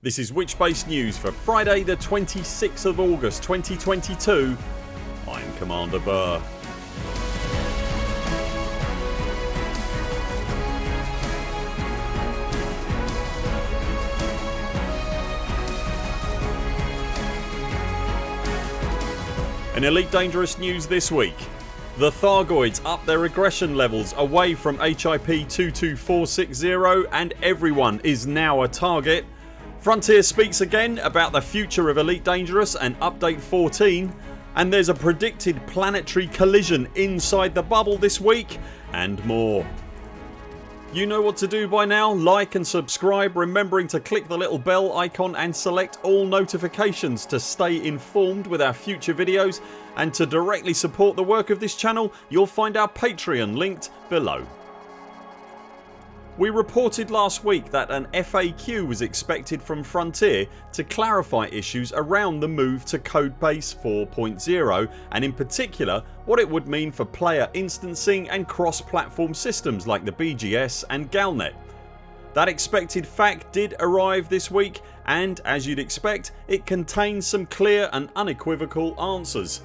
This is Witchbase News for Friday the 26th of August 2022. I'm Commander Burr. In Elite Dangerous news this week the Thargoids up their aggression levels away from HIP 22460 and everyone is now a target. Frontier speaks again about the future of Elite Dangerous and update 14 and there's a predicted planetary collision inside the bubble this week and more. You know what to do by now. Like and subscribe remembering to click the little bell icon and select all notifications to stay informed with our future videos and to directly support the work of this channel you'll find our Patreon linked below. We reported last week that an FAQ was expected from Frontier to clarify issues around the move to Codebase 4.0 and in particular what it would mean for player instancing and cross platform systems like the BGS and Galnet. That expected FAQ did arrive this week and as you'd expect it contains some clear and unequivocal answers.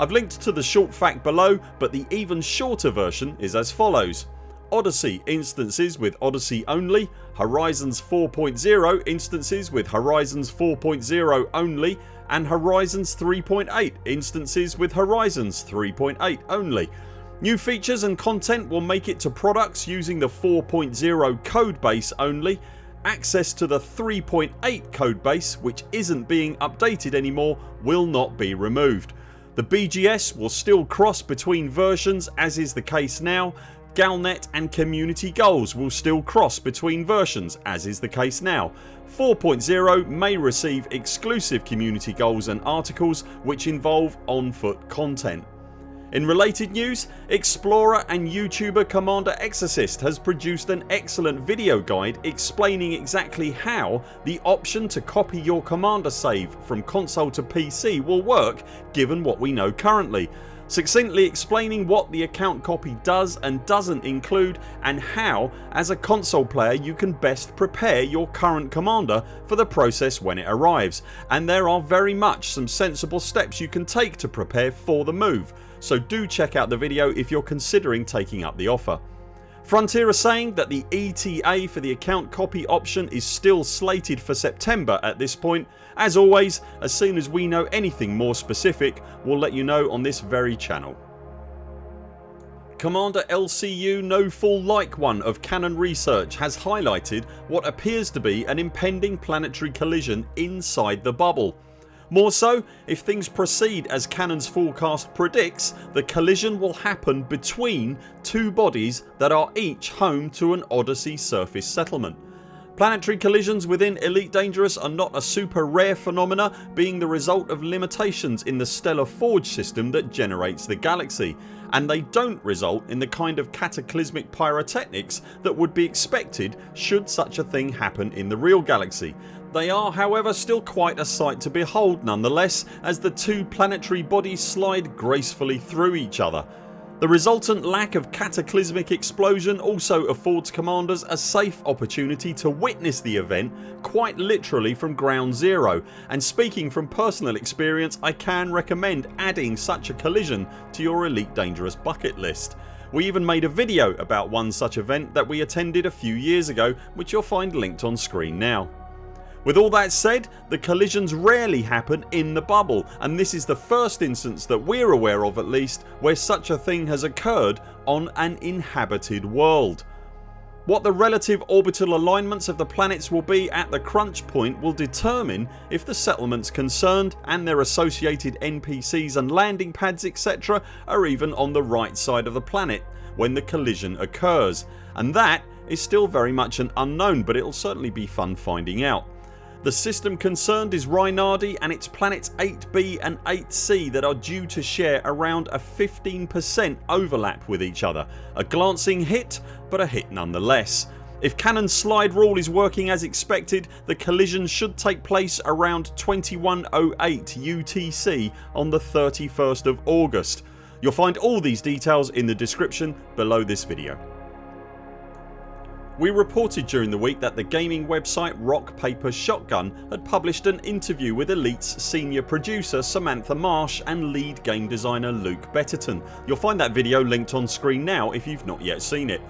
I've linked to the short FAQ below but the even shorter version is as follows. Odyssey instances with Odyssey only, Horizons 4.0 instances with Horizons 4.0 only and Horizons 3.8 instances with Horizons 3.8 only. New features and content will make it to products using the 4.0 codebase only. Access to the 3.8 codebase which isn't being updated anymore will not be removed. The BGS will still cross between versions as is the case now Galnet and community goals will still cross between versions as is the case now. 4.0 may receive exclusive community goals and articles which involve on foot content. In related news explorer and YouTuber Commander Exigeous has produced an excellent video guide explaining exactly how the option to copy your commander save from console to PC will work given what we know currently succinctly explaining what the account copy does and doesn't include and how as a console player you can best prepare your current commander for the process when it arrives and there are very much some sensible steps you can take to prepare for the move so do check out the video if you're considering taking up the offer. Frontier are saying that the ETA for the account copy option is still slated for September at this point. As always as soon as we know anything more specific we'll let you know on this very channel. Commander LCU No Fool Like One of Canonn Research has highlighted what appears to be an impending planetary collision inside the bubble. More so, if things proceed as Canonn's forecast predicts the collision will happen between two bodies that are each home to an Odyssey surface settlement. Planetary collisions within Elite Dangerous are not a super rare phenomena being the result of limitations in the stellar forge system that generates the galaxy and they don't result in the kind of cataclysmic pyrotechnics that would be expected should such a thing happen in the real galaxy. They are however still quite a sight to behold nonetheless as the two planetary bodies slide gracefully through each other. The resultant lack of cataclysmic explosion also affords commanders a safe opportunity to witness the event quite literally from ground zero and speaking from personal experience I can recommend adding such a collision to your Elite Dangerous bucket list. We even made a video about one such event that we attended a few years ago which you'll find linked on screen now. With all that said the collisions rarely happen in the bubble and this is the first instance that we're aware of at least where such a thing has occurred on an inhabited world. What the relative orbital alignments of the planets will be at the crunch point will determine if the settlements concerned and their associated NPCs and landing pads etc are even on the right side of the planet when the collision occurs and that is still very much an unknown but it'll certainly be fun finding out. The system concerned is Rhinardi and its planets 8b and 8c that are due to share around a 15% overlap with each other. A glancing hit but a hit nonetheless. If Canonn's slide rule is working as expected the collision should take place around 2108 UTC on the 31st of August. You'll find all these details in the description below this video. We reported during the week that the gaming website Rock Paper Shotgun had published an interview with Elite's senior producer Samantha Marsh and lead game designer Luke Betterton. You'll find that video linked on screen now if you've not yet seen it.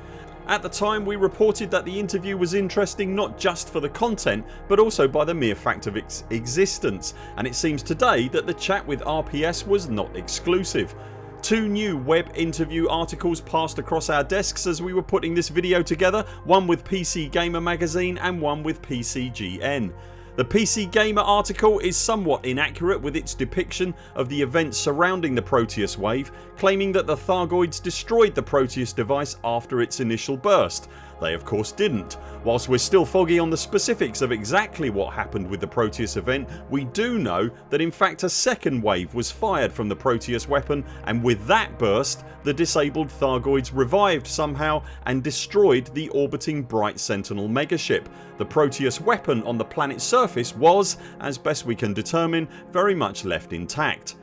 At the time we reported that the interview was interesting not just for the content but also by the mere fact of its existence and it seems today that the chat with RPS was not exclusive. Two new web interview articles passed across our desks as we were putting this video together, one with PC Gamer magazine and one with PCGN. The PC Gamer article is somewhat inaccurate with its depiction of the events surrounding the Proteus wave claiming that the Thargoids destroyed the Proteus device after its initial burst they of course didn't. Whilst we're still foggy on the specifics of exactly what happened with the Proteus event we do know that in fact a second wave was fired from the Proteus weapon and with that burst the disabled Thargoids revived somehow and destroyed the orbiting Bright Sentinel megaship. The Proteus weapon on the planet's surface was, as best we can determine, very much left intact.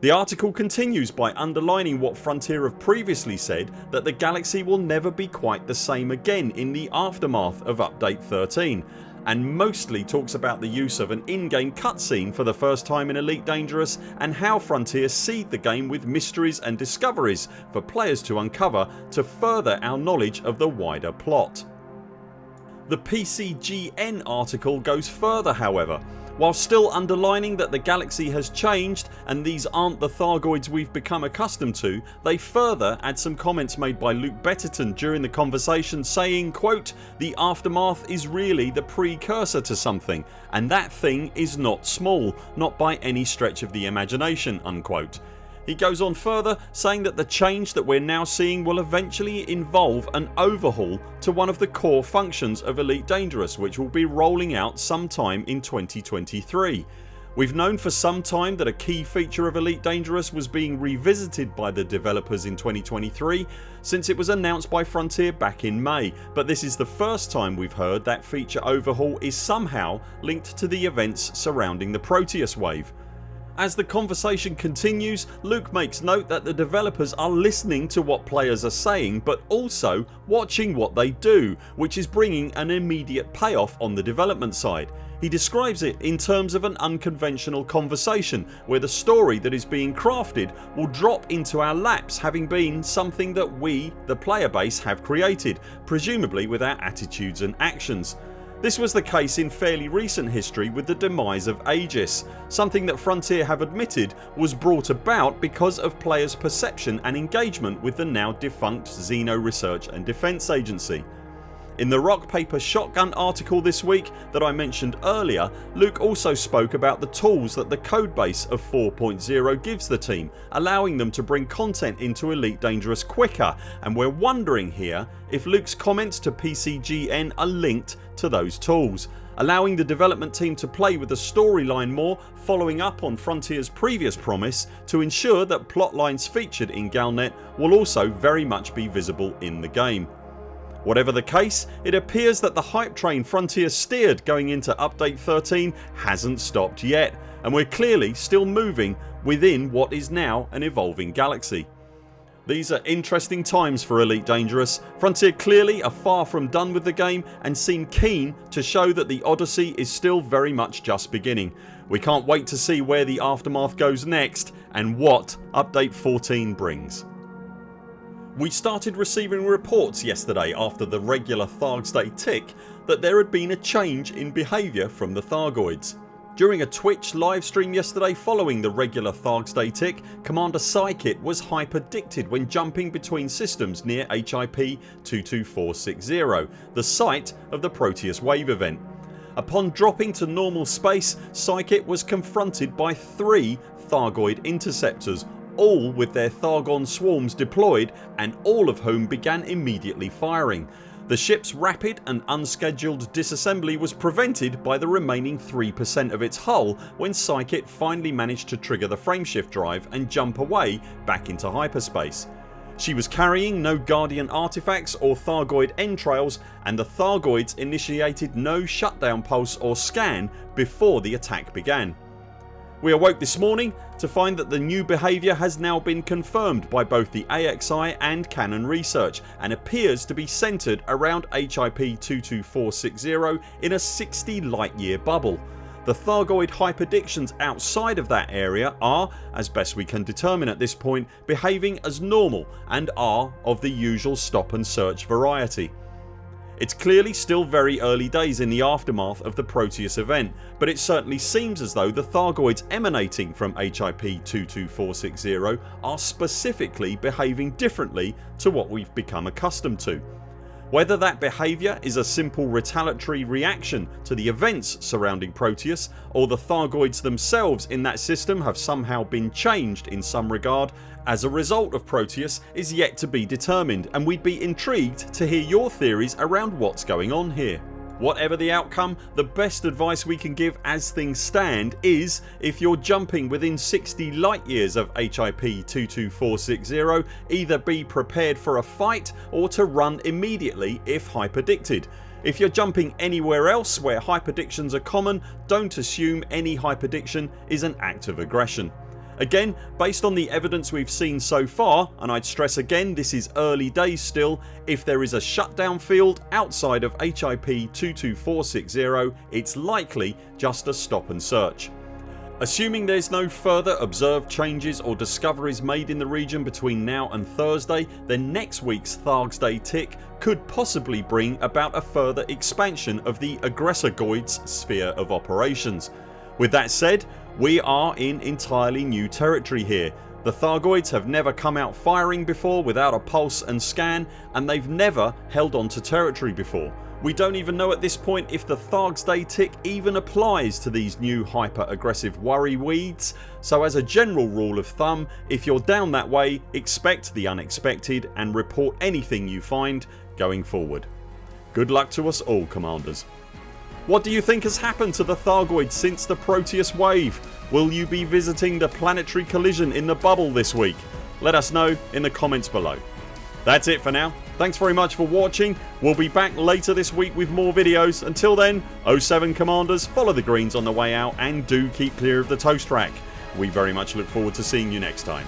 The article continues by underlining what Frontier have previously said that the galaxy will never be quite the same again in the aftermath of update 13 and mostly talks about the use of an in-game cutscene for the first time in Elite Dangerous and how Frontier seed the game with mysteries and discoveries for players to uncover to further our knowledge of the wider plot. The PCGN article goes further however while still underlining that the galaxy has changed and these aren't the Thargoids we've become accustomed to they further add some comments made by Luke Betterton during the conversation saying quote, The aftermath is really the precursor to something and that thing is not small, not by any stretch of the imagination unquote. He goes on further saying that the change that we're now seeing will eventually involve an overhaul to one of the core functions of Elite Dangerous which will be rolling out sometime in 2023. We've known for some time that a key feature of Elite Dangerous was being revisited by the developers in 2023 since it was announced by Frontier back in May but this is the first time we've heard that feature overhaul is somehow linked to the events surrounding the Proteus wave. As the conversation continues Luke makes note that the developers are listening to what players are saying but also watching what they do which is bringing an immediate payoff on the development side. He describes it in terms of an unconventional conversation where the story that is being crafted will drop into our laps having been something that we, the player base have created presumably with our attitudes and actions. This was the case in fairly recent history with the demise of Aegis, something that Frontier have admitted was brought about because of players perception and engagement with the now defunct Xeno Research and Defence Agency. In the Rock Paper Shotgun article this week that I mentioned earlier Luke also spoke about the tools that the codebase of 4.0 gives the team allowing them to bring content into Elite Dangerous quicker and we're wondering here if Luke's comments to PCGN are linked to those tools allowing the development team to play with the storyline more following up on Frontiers previous promise to ensure that plot lines featured in Galnet will also very much be visible in the game. Whatever the case it appears that the hype train Frontier steered going into update 13 hasn't stopped yet and we're clearly still moving within what is now an evolving galaxy. These are interesting times for Elite Dangerous. Frontier clearly are far from done with the game and seem keen to show that the Odyssey is still very much just beginning. We can't wait to see where the aftermath goes next and what update 14 brings. We started receiving reports yesterday after the regular Thargs Day tick that there had been a change in behaviour from the Thargoids. During a Twitch livestream yesterday following the regular Thargs Day tick Commander Psykit was hyperdicted when jumping between systems near HIP 22460 the site of the Proteus wave event. Upon dropping to normal space Psykit was confronted by three Thargoid interceptors all with their Thargon swarms deployed and all of whom began immediately firing. The ship's rapid and unscheduled disassembly was prevented by the remaining 3% of its hull when Psykit finally managed to trigger the frameshift drive and jump away back into hyperspace. She was carrying no Guardian artifacts or Thargoid entrails and the Thargoids initiated no shutdown pulse or scan before the attack began. We awoke this morning to find that the new behaviour has now been confirmed by both the AXI and Canonn research and appears to be centred around HIP 22460 in a 60 light year bubble. The Thargoid hyperdictions outside of that area are, as best we can determine at this point, behaving as normal and are of the usual stop and search variety. It's clearly still very early days in the aftermath of the Proteus event but it certainly seems as though the Thargoids emanating from HIP 22460 are specifically behaving differently to what we've become accustomed to. Whether that behaviour is a simple retaliatory reaction to the events surrounding Proteus or the Thargoids themselves in that system have somehow been changed in some regard as a result of Proteus is yet to be determined and we'd be intrigued to hear your theories around what's going on here. Whatever the outcome the best advice we can give as things stand is if you're jumping within 60 light years of HIP 22460 either be prepared for a fight or to run immediately if hyperdicted. If you're jumping anywhere else where hyperdictions are common don't assume any hyperdiction is an act of aggression. Again based on the evidence we've seen so far and I'd stress again this is early days still if there is a shutdown field outside of HIP 22460 it's likely just a stop and search. Assuming there's no further observed changes or discoveries made in the region between now and Thursday then next weeks Thargs Day tick could possibly bring about a further expansion of the Aggressor-Goids sphere of operations. With that said we are in entirely new territory here. The Thargoids have never come out firing before without a pulse and scan and they've never held on to territory before. We don't even know at this point if the Thargs Day tick even applies to these new hyper aggressive worry weeds so as a general rule of thumb if you're down that way expect the unexpected and report anything you find going forward. Good luck to us all commanders. What do you think has happened to the Thargoids since the Proteus wave? Will you be visiting the planetary collision in the bubble this week? Let us know in the comments below. That's it for now. Thanks very much for watching. We'll be back later this week with more videos. Until then 0 7 CMDRs follow the greens on the way out and do keep clear of the toast rack. We very much look forward to seeing you next time.